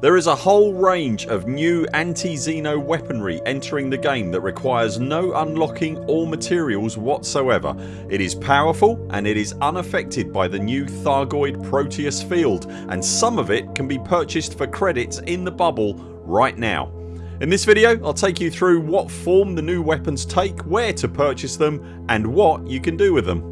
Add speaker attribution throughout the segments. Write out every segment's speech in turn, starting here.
Speaker 1: There is a whole range of new anti-Xeno weaponry entering the game that requires no unlocking or materials whatsoever. It is powerful and it is unaffected by the new Thargoid Proteus field and some of it can be purchased for credits in the bubble right now. In this video I'll take you through what form the new weapons take, where to purchase them and what you can do with them.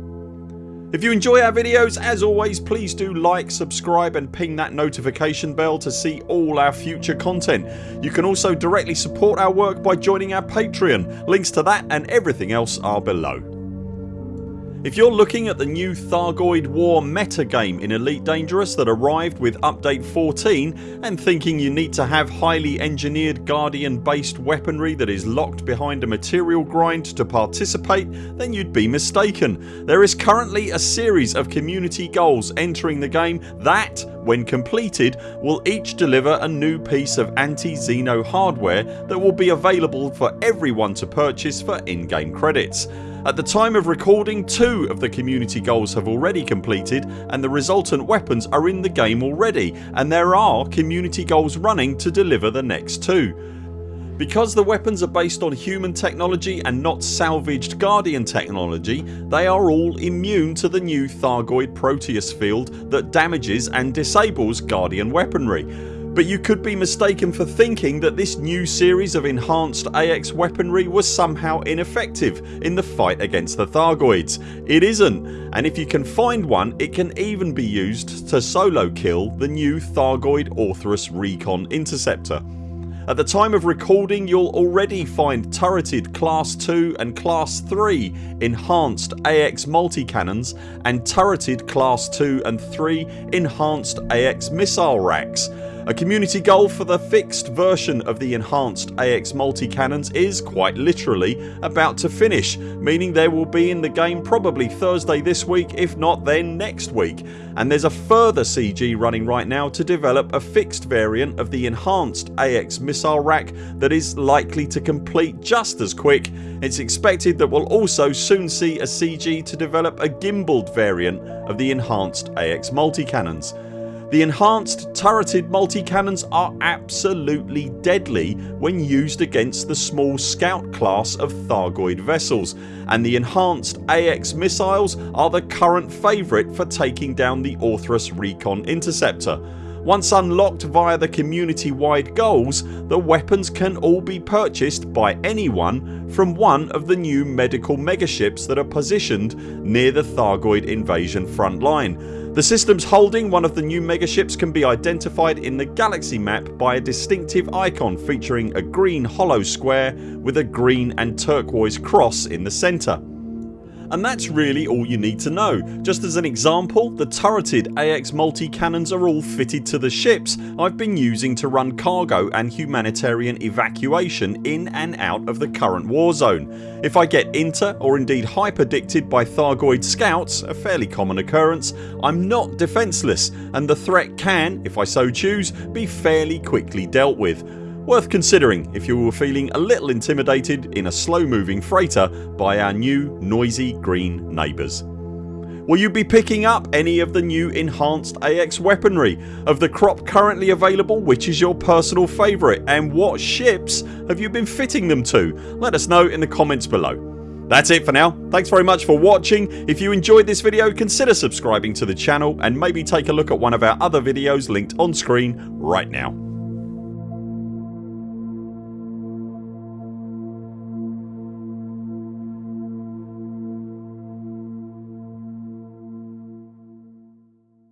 Speaker 1: If you enjoy our videos as always please do like, subscribe and ping that notification bell to see all our future content. You can also directly support our work by joining our Patreon. Links to that and everything else are below. If you're looking at the new Thargoid War meta game in Elite Dangerous that arrived with update 14 and thinking you need to have highly engineered Guardian based weaponry that is locked behind a material grind to participate then you'd be mistaken. There is currently a series of community goals entering the game that when completed will each deliver a new piece of anti-Xeno hardware that will be available for everyone to purchase for in-game credits. At the time of recording two of the community goals have already completed and the resultant weapons are in the game already and there are community goals running to deliver the next two. Because the weapons are based on human technology and not salvaged Guardian technology they are all immune to the new Thargoid Proteus field that damages and disables Guardian weaponry but you could be mistaken for thinking that this new series of enhanced AX weaponry was somehow ineffective in the fight against the Thargoids. It isn't and if you can find one it can even be used to solo kill the new Thargoid Orthrus Recon Interceptor. At the time of recording you'll already find turreted class 2 and class 3 enhanced AX multi-cannons and turreted class 2 and 3 enhanced AX missile racks a community goal for the fixed version of the enhanced AX multi-cannons is quite literally about to finish meaning they will be in the game probably Thursday this week if not then next week and there's a further CG running right now to develop a fixed variant of the enhanced AX missile rack that is likely to complete just as quick. It's expected that we'll also soon see a CG to develop a gimbaled variant of the enhanced AX multi-cannons. The enhanced turreted multi-cannons are absolutely deadly when used against the small scout class of Thargoid vessels and the enhanced AX missiles are the current favourite for taking down the Orthrus Recon Interceptor. Once unlocked via the community wide goals the weapons can all be purchased by anyone from one of the new medical megaships that are positioned near the Thargoid invasion front line. The systems holding one of the new megaships can be identified in the galaxy map by a distinctive icon featuring a green hollow square with a green and turquoise cross in the centre and that's really all you need to know. Just as an example the turreted AX multi-cannons are all fitted to the ships I've been using to run cargo and humanitarian evacuation in and out of the current war zone. If I get inter or indeed hyperdicted by Thargoid scouts ...a fairly common occurrence I'm not defenceless and the threat can, if I so choose, be fairly quickly dealt with Worth considering if you were feeling a little intimidated in a slow moving freighter by our new noisy green neighbours. Will you be picking up any of the new enhanced AX weaponry? Of the crop currently available which is your personal favourite and what ships have you been fitting them to? Let us know in the comments below. That's it for now. Thanks very much for watching. If you enjoyed this video consider subscribing to the channel and maybe take a look at one of our other videos linked on screen right now.